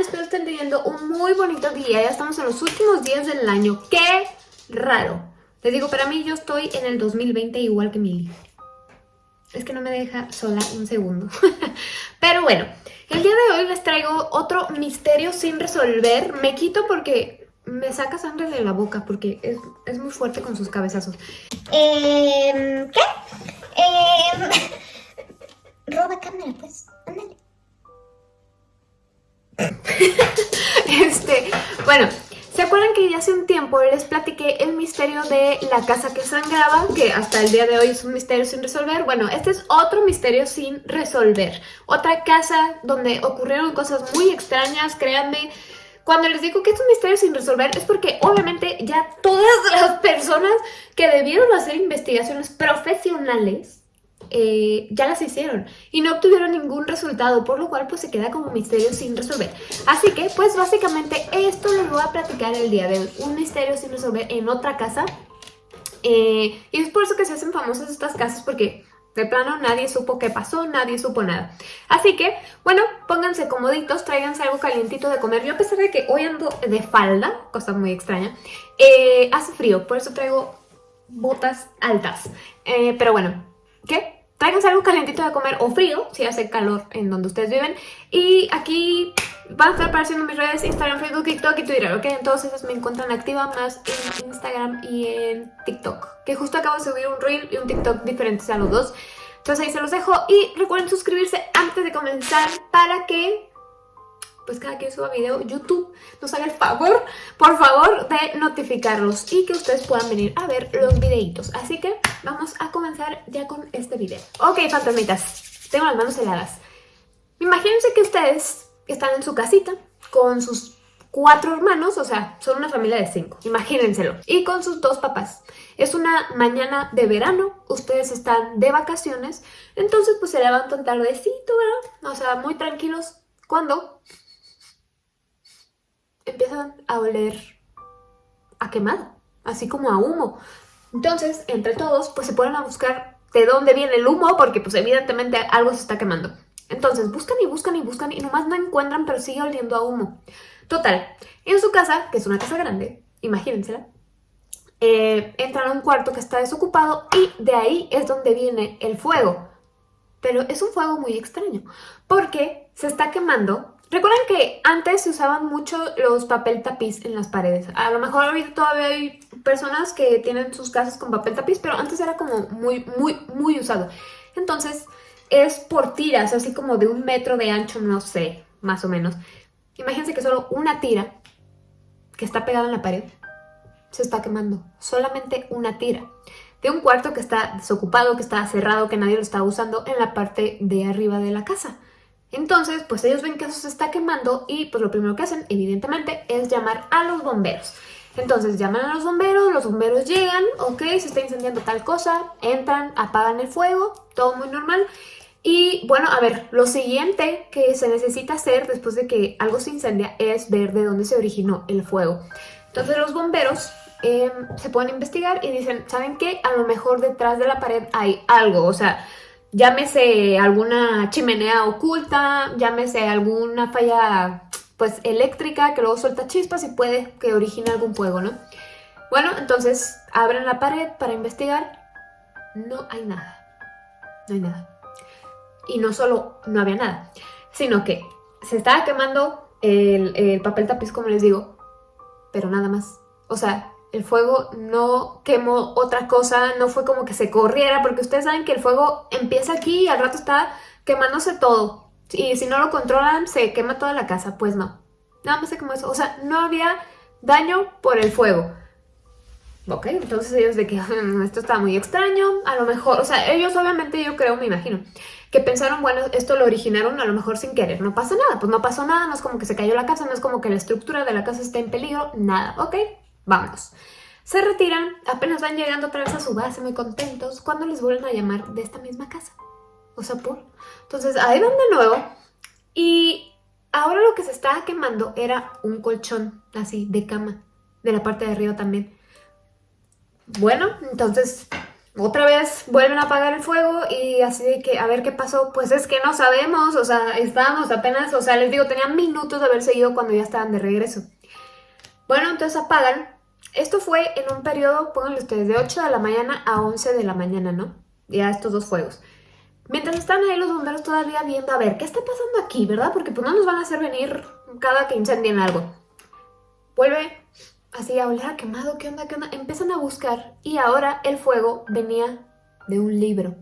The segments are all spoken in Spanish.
Espero estén teniendo un muy bonito día. Ya estamos en los últimos días del año. ¡Qué raro! Les digo, para mí yo estoy en el 2020 igual que Mili. Es que no me deja sola un segundo. Pero bueno, el día de hoy les traigo otro misterio sin resolver. Me quito porque me saca sangre de la boca porque es, muy fuerte con sus cabezazos. Eh, ¿Qué? Eh, roba cámara, pues. Este, bueno, ¿se acuerdan que ya hace un tiempo les platiqué el misterio de la casa que sangraba? Que hasta el día de hoy es un misterio sin resolver. Bueno, este es otro misterio sin resolver. Otra casa donde ocurrieron cosas muy extrañas, créanme. Cuando les digo que es un misterio sin resolver es porque obviamente ya todas las personas que debieron hacer investigaciones profesionales eh, ya las hicieron y no obtuvieron ningún resultado, por lo cual pues se queda como misterio sin resolver. Así que pues básicamente esto les voy a platicar el día de hoy, un misterio sin resolver en otra casa. Eh, y es por eso que se hacen famosas estas casas porque de plano nadie supo qué pasó, nadie supo nada. Así que, bueno, pónganse comoditos, tráiganse algo calientito de comer. Yo a pesar de que hoy ando de falda, cosa muy extraña, eh, hace frío, por eso traigo botas altas. pero bueno, ¿qué? Tráiganse algo calientito de comer o frío, si hace calor en donde ustedes viven. Y aquí van a estar apareciendo mis redes, Instagram, Facebook, TikTok y Twitter, ¿ok? En todas esas me encuentran activa más en Instagram y en TikTok. Que justo acabo de subir un Reel y un TikTok diferentes a los dos. Entonces ahí se los dejo y recuerden suscribirse antes de comenzar para que pues cada que suba video, YouTube nos haga el favor, por favor, de notificarlos y que ustedes puedan venir a ver los videitos. Así que vamos a comenzar ya con este video. Ok, fantasmitas, tengo las manos heladas. Imagínense que ustedes están en su casita con sus cuatro hermanos, o sea, son una familia de cinco, imagínenselo. Y con sus dos papás. Es una mañana de verano, ustedes están de vacaciones, entonces pues se levantan tardecito, ¿verdad? O sea, muy tranquilos. Cuando empiezan a oler a quemado, así como a humo. Entonces, entre todos, pues se ponen a buscar de dónde viene el humo, porque pues evidentemente algo se está quemando. Entonces, buscan y buscan y buscan y nomás no encuentran, pero sigue oliendo a humo. Total, en su casa, que es una casa grande, imagínensela, eh, entran a un cuarto que está desocupado y de ahí es donde viene el fuego. Pero es un fuego muy extraño, porque se está quemando Recuerden que antes se usaban mucho los papel tapiz en las paredes. A lo mejor ahorita todavía hay personas que tienen sus casas con papel tapiz, pero antes era como muy, muy, muy usado. Entonces es por tiras, así como de un metro de ancho, no sé, más o menos. Imagínense que solo una tira que está pegada en la pared se está quemando. Solamente una tira. De un cuarto que está desocupado, que está cerrado, que nadie lo está usando en la parte de arriba de la casa. Entonces, pues ellos ven que eso se está quemando y pues lo primero que hacen, evidentemente, es llamar a los bomberos. Entonces llaman a los bomberos, los bomberos llegan, ok, se está incendiando tal cosa, entran, apagan el fuego, todo muy normal. Y bueno, a ver, lo siguiente que se necesita hacer después de que algo se incendia es ver de dónde se originó el fuego. Entonces los bomberos em, se pueden investigar y dicen, ¿saben qué? A lo mejor detrás de la pared hay algo, o sea, llámese alguna chimenea oculta, llámese alguna falla pues eléctrica que luego suelta chispas y puede que origine algún fuego, ¿no? Bueno, entonces abren la pared para investigar, no hay nada, no hay nada. Y no solo no había nada, sino que se estaba quemando el, el papel tapiz, como les digo, pero nada más. O sea, el fuego no quemó otra cosa, no fue como que se corriera, porque ustedes saben que el fuego empieza aquí y al rato está quemándose todo. Y si no lo controlan, se quema toda la casa. Pues no. Nada más se quemó eso. O sea, no había daño por el fuego. Ok, entonces ellos de que mm, esto está muy extraño, a lo mejor, o sea, ellos obviamente yo creo, me imagino, que pensaron, bueno, esto lo originaron a lo mejor sin querer, no pasa nada, pues no pasó nada, no es como que se cayó la casa, no es como que la estructura de la casa está en peligro, nada, ok, Vámonos. Se retiran, apenas van llegando otra vez a su base muy contentos cuando les vuelven a llamar de esta misma casa. O sea, por... Entonces ahí van de nuevo y ahora lo que se estaba quemando era un colchón así de cama, de la parte de arriba también. Bueno, entonces otra vez vuelven a apagar el fuego y así de que a ver qué pasó, pues es que no sabemos, o sea, estábamos apenas, o sea, les digo, tenían minutos de haber seguido cuando ya estaban de regreso. Bueno, entonces apagan. Esto fue en un periodo, pónganle ustedes, de 8 de la mañana a 11 de la mañana, ¿no? Ya estos dos fuegos. Mientras están ahí los bomberos todavía viendo, a ver, ¿qué está pasando aquí, verdad? Porque pues no nos van a hacer venir cada que incendien algo. Vuelve así a oler a quemado, ¿qué onda, qué onda? Empiezan a buscar y ahora el fuego venía de un libro.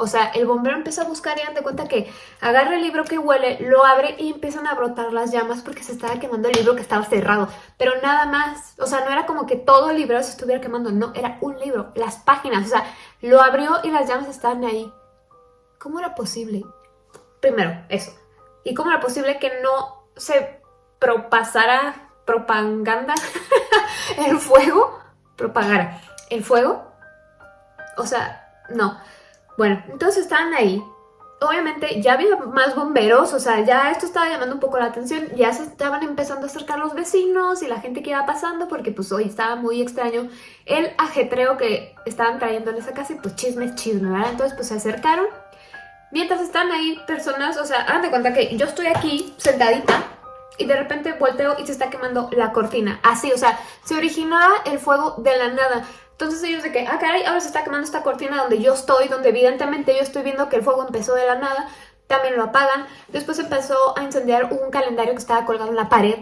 O sea, el bombero empieza a buscar y dan de cuenta que agarra el libro que huele, lo abre y empiezan a brotar las llamas porque se estaba quemando el libro que estaba cerrado. Pero nada más, o sea, no era como que todo el libro se estuviera quemando, no, era un libro, las páginas, o sea, lo abrió y las llamas estaban ahí. ¿Cómo era posible? Primero, eso. ¿Y cómo era posible que no se propasara propaganda el fuego? Propagara el fuego. O sea, no. Bueno, entonces estaban ahí. Obviamente ya había más bomberos, o sea, ya esto estaba llamando un poco la atención, ya se estaban empezando a acercar los vecinos y la gente que iba pasando, porque pues hoy estaba muy extraño el ajetreo que estaban trayendo en esa casa y pues chisme chisme, ¿verdad? Entonces pues se acercaron Mientras están ahí personas, o sea, hagan de cuenta que yo estoy aquí sentadita y de repente volteo y se está quemando la cortina. Así, o sea, se originaba el fuego de la nada. Entonces ellos de que, ah, caray, ahora se está quemando esta cortina donde yo estoy, donde evidentemente yo estoy viendo que el fuego empezó de la nada. También lo apagan. Después empezó a incendiar un calendario que estaba colgado en la pared.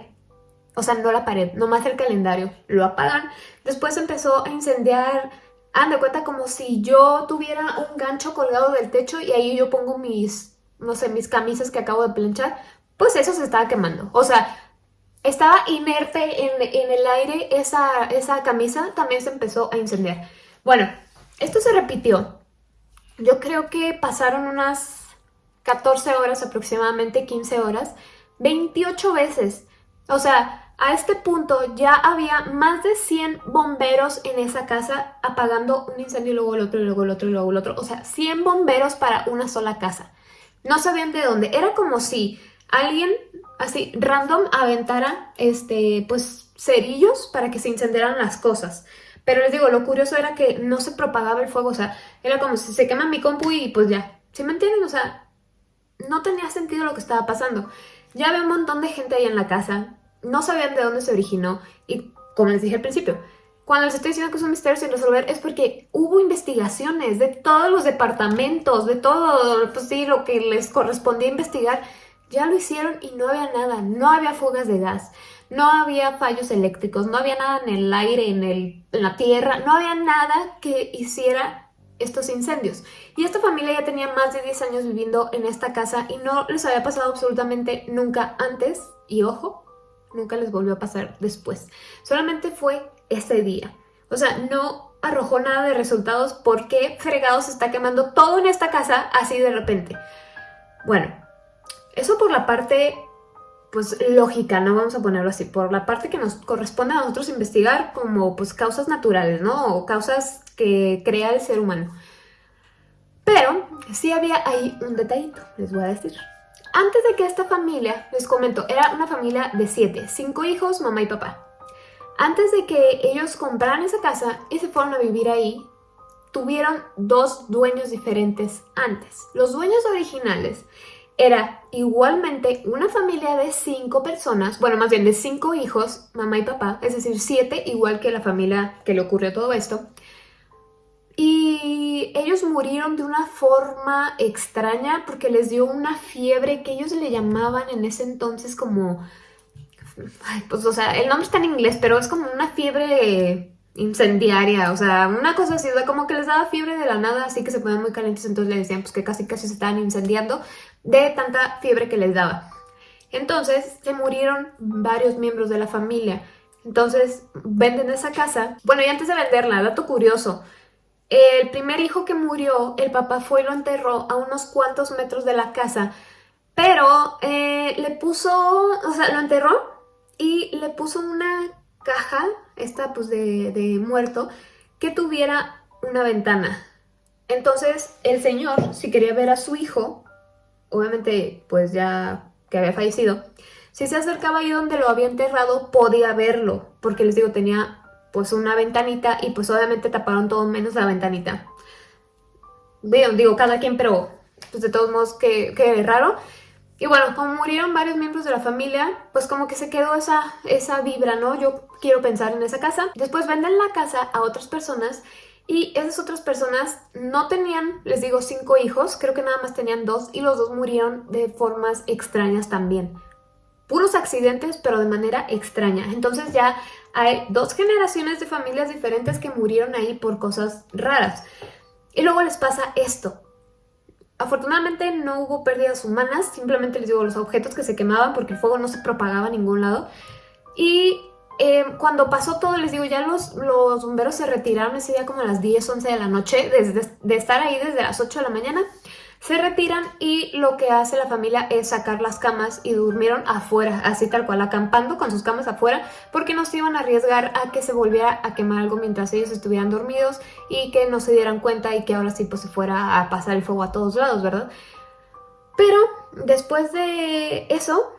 O sea, no la pared, nomás el calendario. Lo apagan. Después empezó a incendiar Hagan de cuenta como si yo tuviera un gancho colgado del techo y ahí yo pongo mis, no sé, mis camisas que acabo de planchar, pues eso se estaba quemando. O sea, estaba inerte en, el aire esa, esa camisa, también se empezó a incendiar. Bueno, esto se repitió. Yo creo que pasaron unas 14 horas aproximadamente, 15 horas, 28 veces. O sea, a este punto ya había más de 100 bomberos en esa casa apagando un incendio y luego el otro y luego el otro y luego el otro. O sea, 100 bomberos para una sola casa. No sabían de dónde. Era como si alguien así random aventara este pues cerillos para que se incendiaran las cosas. Pero les digo, lo curioso era que no se propagaba el fuego. O sea, era como si se quema mi compu y pues ya. ¿Sí me entienden? O sea, no tenía sentido lo que estaba pasando. Ya había un montón de gente ahí en la casa no sabían de dónde se originó y como les dije al principio, cuando les estoy diciendo que es un misterio sin resolver es porque hubo investigaciones de todos los departamentos, de todo, pues sí, lo que les correspondía investigar, ya lo hicieron y no había nada, no había fugas de gas, no había fallos eléctricos, no había nada en el aire, en, el, en la tierra, no había nada que hiciera estos incendios. Y esta familia ya tenía más de 10 años viviendo en esta casa y no les había pasado absolutamente nunca antes, y ojo, nunca les volvió a pasar después. Solamente fue ese día. O sea, no arrojó nada de resultados porque fregado se está quemando todo en esta casa así de repente. Bueno, eso por la parte pues lógica, no vamos a ponerlo así, por la parte que nos corresponde a nosotros investigar como pues causas naturales, ¿no? O causas que crea el ser humano. Pero sí había ahí un detallito, les voy a decir. Antes de que esta familia, les comento, era una familia de siete, cinco hijos, mamá y papá. Antes de que ellos compraran esa casa y se fueron a vivir ahí, tuvieron dos dueños diferentes antes. Los dueños originales era igualmente una familia de cinco personas, bueno, más bien de cinco hijos, mamá y papá, es decir, siete, igual que la familia que le ocurrió todo esto. Y ellos murieron de una forma extraña porque les dio una fiebre que ellos le llamaban en ese entonces como... Ay, pues, o sea, el nombre está en inglés, pero es como una fiebre incendiaria, o sea, una cosa así, o sea, como que les daba fiebre de la nada, así que se ponían muy calientes, entonces le decían pues que casi casi se estaban incendiando de tanta fiebre que les daba. Entonces, se murieron varios miembros de la familia. Entonces, venden esa casa. Bueno, y antes de venderla, dato curioso, el primer hijo que murió, el papá fue y lo enterró a unos cuantos metros de la casa, pero eh, le puso, o sea, lo enterró y le puso una caja, esta pues de, de muerto, que tuviera una ventana. Entonces el señor, si quería ver a su hijo, obviamente pues ya que había fallecido, si se acercaba ahí donde lo había enterrado podía verlo, porque les digo, tenía pues una ventanita y pues obviamente taparon todo menos la ventanita. Digo, cada quien, pero pues de todos modos que, que raro. Y bueno, como murieron varios miembros de la familia, pues como que se quedó esa, esa vibra, ¿no? Yo quiero pensar en esa casa. Después venden la casa a otras personas y esas otras personas no tenían, les digo, cinco hijos, creo que nada más tenían dos y los dos murieron de formas extrañas también. Puros accidentes, pero de manera extraña. Entonces ya hay dos generaciones de familias diferentes que murieron ahí por cosas raras. Y luego les pasa esto. Afortunadamente no hubo pérdidas humanas, simplemente les digo los objetos que se quemaban porque el fuego no se propagaba a ningún lado. Y eh, cuando pasó todo, les digo, ya los, bomberos se retiraron ese día como a las 10, 11 de la noche, desde, de estar ahí desde las 8 de la mañana. Se retiran y lo que hace la familia es sacar las camas y durmieron afuera, así tal cual, acampando con sus camas afuera, porque no se iban a arriesgar a que se volviera a quemar algo mientras ellos estuvieran dormidos y que no se dieran cuenta y que ahora sí pues se fuera a pasar el fuego a todos lados, ¿verdad? Pero después de eso,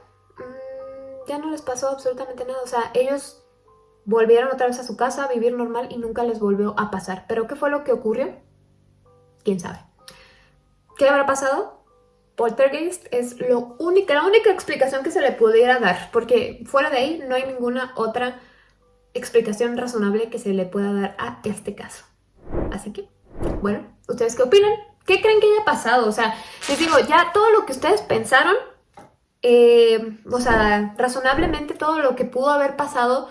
ya no les pasó absolutamente nada, o sea, ellos volvieron otra vez a su casa a vivir normal y nunca les volvió a pasar. ¿Pero qué fue lo que ocurrió? ¿Quién sabe? ¿Qué habrá pasado? Poltergeist es lo única, la única explicación que se le pudiera dar, porque fuera de ahí no hay ninguna otra explicación razonable que se le pueda dar a este caso. Así que, bueno, ¿ustedes qué opinan? ¿Qué creen que haya pasado? O sea, les digo, ya todo lo que ustedes pensaron, eh, o sea, razonablemente todo lo que pudo haber pasado,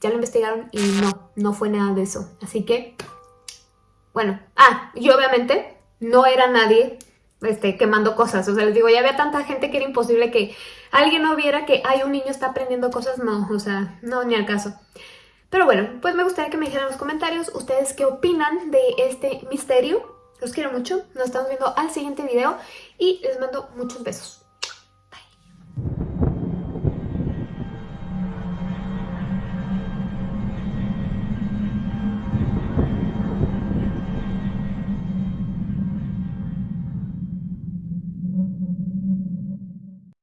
ya lo investigaron y no, no fue nada de eso. Así que, bueno, ah, y obviamente no era nadie este, quemando cosas. O sea, les digo, ya había tanta gente que era imposible que alguien no viera que hay un niño está aprendiendo cosas. No, o sea, no, ni al caso. Pero bueno, pues me gustaría que me dijeran en los comentarios ustedes qué opinan de este misterio. Los quiero mucho, nos estamos viendo al siguiente video y les mando muchos besos.